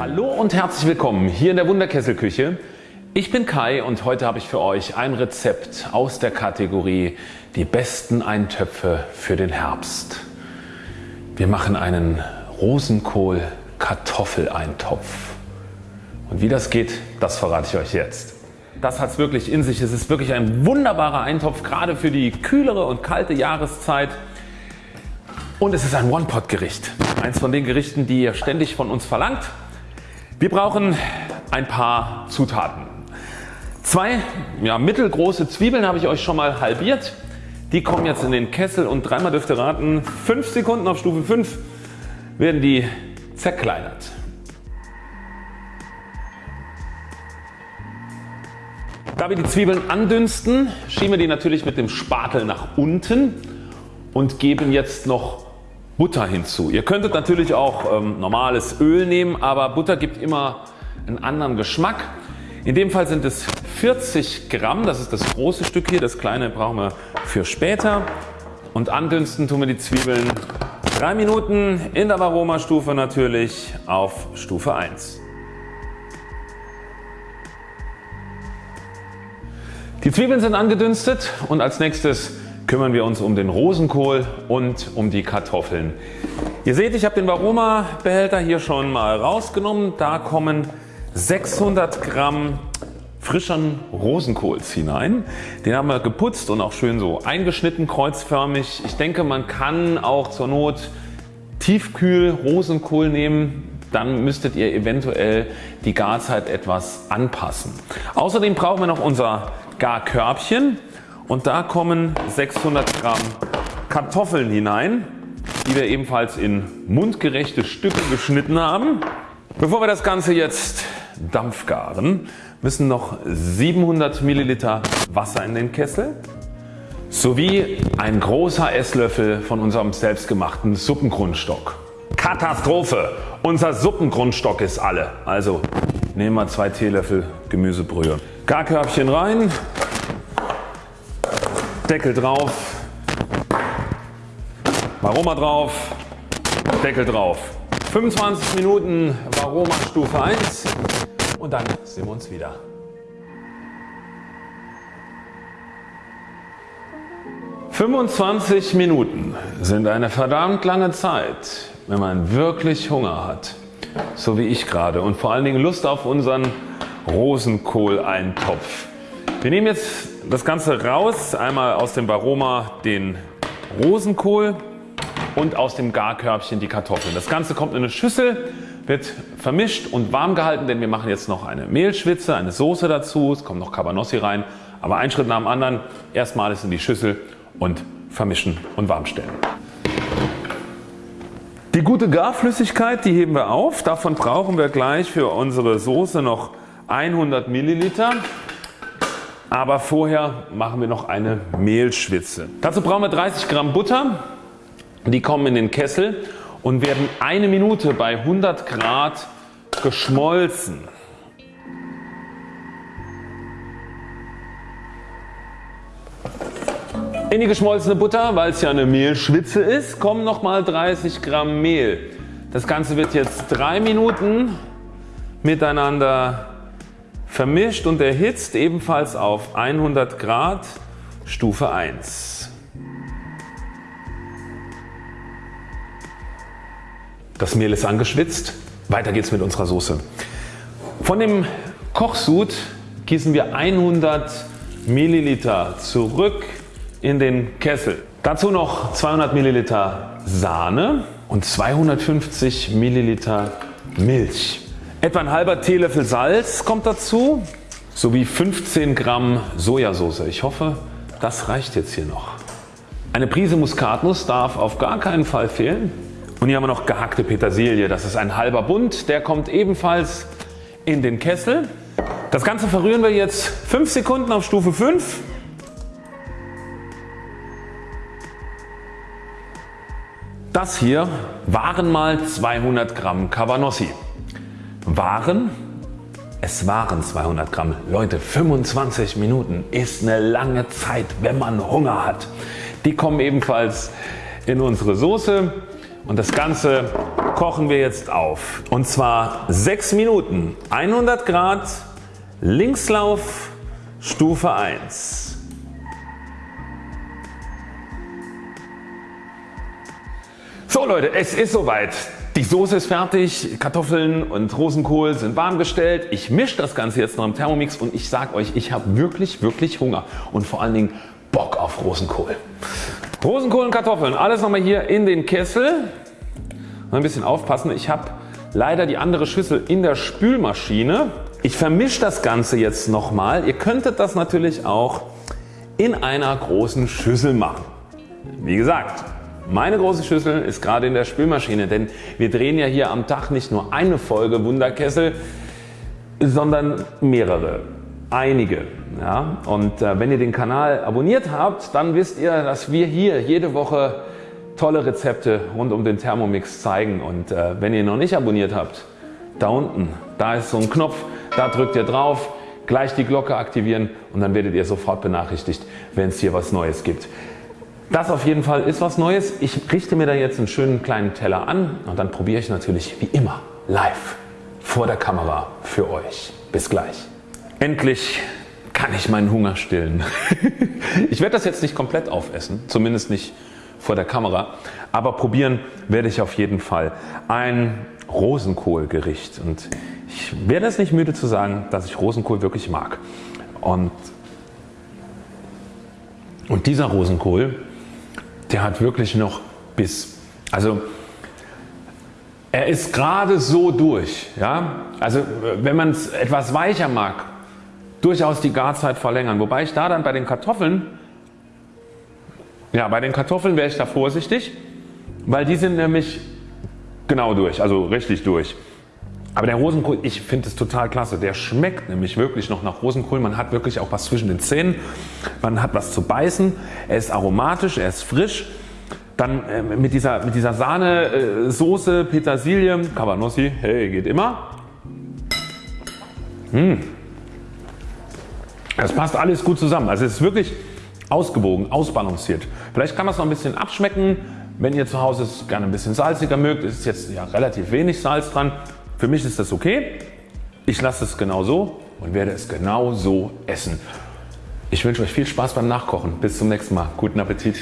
Hallo und herzlich willkommen hier in der Wunderkesselküche. Ich bin Kai und heute habe ich für euch ein Rezept aus der Kategorie die besten Eintöpfe für den Herbst. Wir machen einen Rosenkohl Kartoffeleintopf. Und wie das geht, das verrate ich euch jetzt. Das hat es wirklich in sich. Es ist wirklich ein wunderbarer Eintopf, gerade für die kühlere und kalte Jahreszeit. Und es ist ein One-Pot-Gericht. Eins von den Gerichten, die ihr ständig von uns verlangt. Wir brauchen ein paar Zutaten. Zwei ja, mittelgroße Zwiebeln habe ich euch schon mal halbiert. Die kommen jetzt in den Kessel und dreimal dürft ihr raten, 5 Sekunden auf Stufe 5 werden die zerkleinert. Da wir die Zwiebeln andünsten, schieben wir die natürlich mit dem Spatel nach unten und geben jetzt noch Butter hinzu. Ihr könntet natürlich auch ähm, normales Öl nehmen, aber Butter gibt immer einen anderen Geschmack. In dem Fall sind es 40 Gramm, das ist das große Stück hier, das kleine brauchen wir für später. Und andünsten tun wir die Zwiebeln 3 Minuten in der Aromastufe natürlich auf Stufe 1. Die Zwiebeln sind angedünstet und als nächstes kümmern wir uns um den Rosenkohl und um die Kartoffeln. Ihr seht ich habe den Varoma Behälter hier schon mal rausgenommen. Da kommen 600 Gramm frischen Rosenkohls hinein. Den haben wir geputzt und auch schön so eingeschnitten kreuzförmig. Ich denke man kann auch zur Not Tiefkühl Rosenkohl nehmen. Dann müsstet ihr eventuell die Garzeit etwas anpassen. Außerdem brauchen wir noch unser Garkörbchen und da kommen 600 Gramm Kartoffeln hinein, die wir ebenfalls in mundgerechte Stücke geschnitten haben. Bevor wir das Ganze jetzt dampfgaren, müssen noch 700 Milliliter Wasser in den Kessel sowie ein großer Esslöffel von unserem selbstgemachten Suppengrundstock. Katastrophe! Unser Suppengrundstock ist alle. Also nehmen wir zwei Teelöffel Gemüsebrühe. Garkörbchen rein, Deckel drauf, Varoma drauf, Deckel drauf. 25 Minuten Varoma Stufe 1 und dann sehen wir uns wieder. »25 Minuten sind eine verdammt lange Zeit, wenn man wirklich Hunger hat, so wie ich gerade und vor allen Dingen Lust auf unseren Rosenkohl-Eintopf. Wir nehmen jetzt das Ganze raus, einmal aus dem Baroma den Rosenkohl und aus dem Garkörbchen die Kartoffeln. Das Ganze kommt in eine Schüssel, wird vermischt und warm gehalten, denn wir machen jetzt noch eine Mehlschwitze, eine Soße dazu, es kommt noch Cabanossi rein, aber ein Schritt nach dem anderen. Erstmal alles in die Schüssel und vermischen und warm stellen. Die gute Garflüssigkeit die heben wir auf, davon brauchen wir gleich für unsere Soße noch 100 Milliliter. Aber vorher machen wir noch eine Mehlschwitze. Dazu brauchen wir 30 Gramm Butter. Die kommen in den Kessel und werden eine Minute bei 100 Grad geschmolzen. In die geschmolzene Butter, weil es ja eine Mehlschwitze ist, kommen nochmal 30 Gramm Mehl. Das Ganze wird jetzt drei Minuten miteinander vermischt und erhitzt ebenfalls auf 100 Grad Stufe 1. Das Mehl ist angeschwitzt. Weiter geht's mit unserer Soße. Von dem Kochsud gießen wir 100 Milliliter zurück in den Kessel. Dazu noch 200 Milliliter Sahne und 250 Milliliter Milch. Etwa ein halber Teelöffel Salz kommt dazu sowie 15 Gramm Sojasauce. Ich hoffe das reicht jetzt hier noch. Eine Prise Muskatnuss darf auf gar keinen Fall fehlen. Und hier haben wir noch gehackte Petersilie. Das ist ein halber Bund. Der kommt ebenfalls in den Kessel. Das Ganze verrühren wir jetzt 5 Sekunden auf Stufe 5. Das hier waren mal 200 Gramm Cabanossi waren, es waren 200 Gramm. Leute 25 Minuten ist eine lange Zeit wenn man Hunger hat. Die kommen ebenfalls in unsere Soße und das Ganze kochen wir jetzt auf und zwar 6 Minuten 100 Grad Linkslauf Stufe 1. So Leute es ist soweit. Die Soße ist fertig, Kartoffeln und Rosenkohl sind warm gestellt. Ich mische das Ganze jetzt noch im Thermomix und ich sage euch ich habe wirklich wirklich Hunger und vor allen Dingen Bock auf Rosenkohl. Rosenkohl und Kartoffeln alles nochmal hier in den Kessel. Ein bisschen aufpassen ich habe leider die andere Schüssel in der Spülmaschine. Ich vermische das Ganze jetzt nochmal. Ihr könntet das natürlich auch in einer großen Schüssel machen. Wie gesagt meine große Schüssel ist gerade in der Spülmaschine, denn wir drehen ja hier am Tag nicht nur eine Folge Wunderkessel, sondern mehrere, einige. Ja? Und äh, wenn ihr den Kanal abonniert habt, dann wisst ihr, dass wir hier jede Woche tolle Rezepte rund um den Thermomix zeigen. Und äh, wenn ihr noch nicht abonniert habt, da unten, da ist so ein Knopf, da drückt ihr drauf, gleich die Glocke aktivieren und dann werdet ihr sofort benachrichtigt, wenn es hier was Neues gibt. Das auf jeden Fall ist was Neues. Ich richte mir da jetzt einen schönen kleinen Teller an und dann probiere ich natürlich wie immer live vor der Kamera für euch. Bis gleich. Endlich kann ich meinen Hunger stillen. ich werde das jetzt nicht komplett aufessen, zumindest nicht vor der Kamera, aber probieren werde ich auf jeden Fall ein Rosenkohlgericht und ich werde es nicht müde zu sagen, dass ich Rosenkohl wirklich mag. Und, und dieser Rosenkohl der hat wirklich noch Biss. Also er ist gerade so durch. Ja? Also wenn man es etwas weicher mag, durchaus die Garzeit verlängern. Wobei ich da dann bei den Kartoffeln, ja bei den Kartoffeln wäre ich da vorsichtig, weil die sind nämlich genau durch, also richtig durch. Aber der Rosenkohl, ich finde es total klasse. Der schmeckt nämlich wirklich noch nach Rosenkohl. Man hat wirklich auch was zwischen den Zähnen. Man hat was zu beißen. Er ist aromatisch, er ist frisch. Dann äh, mit dieser, mit dieser Sahne, äh, Petersilie, Cabanossi, hey geht immer. Mmh. Das passt alles gut zusammen. Also es ist wirklich ausgewogen, ausbalanciert. Vielleicht kann man es noch ein bisschen abschmecken. Wenn ihr zu Hause es gerne ein bisschen salziger mögt, ist jetzt ja relativ wenig Salz dran. Für mich ist das okay. Ich lasse es genau so und werde es genau so essen. Ich wünsche euch viel Spaß beim Nachkochen. Bis zum nächsten Mal. Guten Appetit.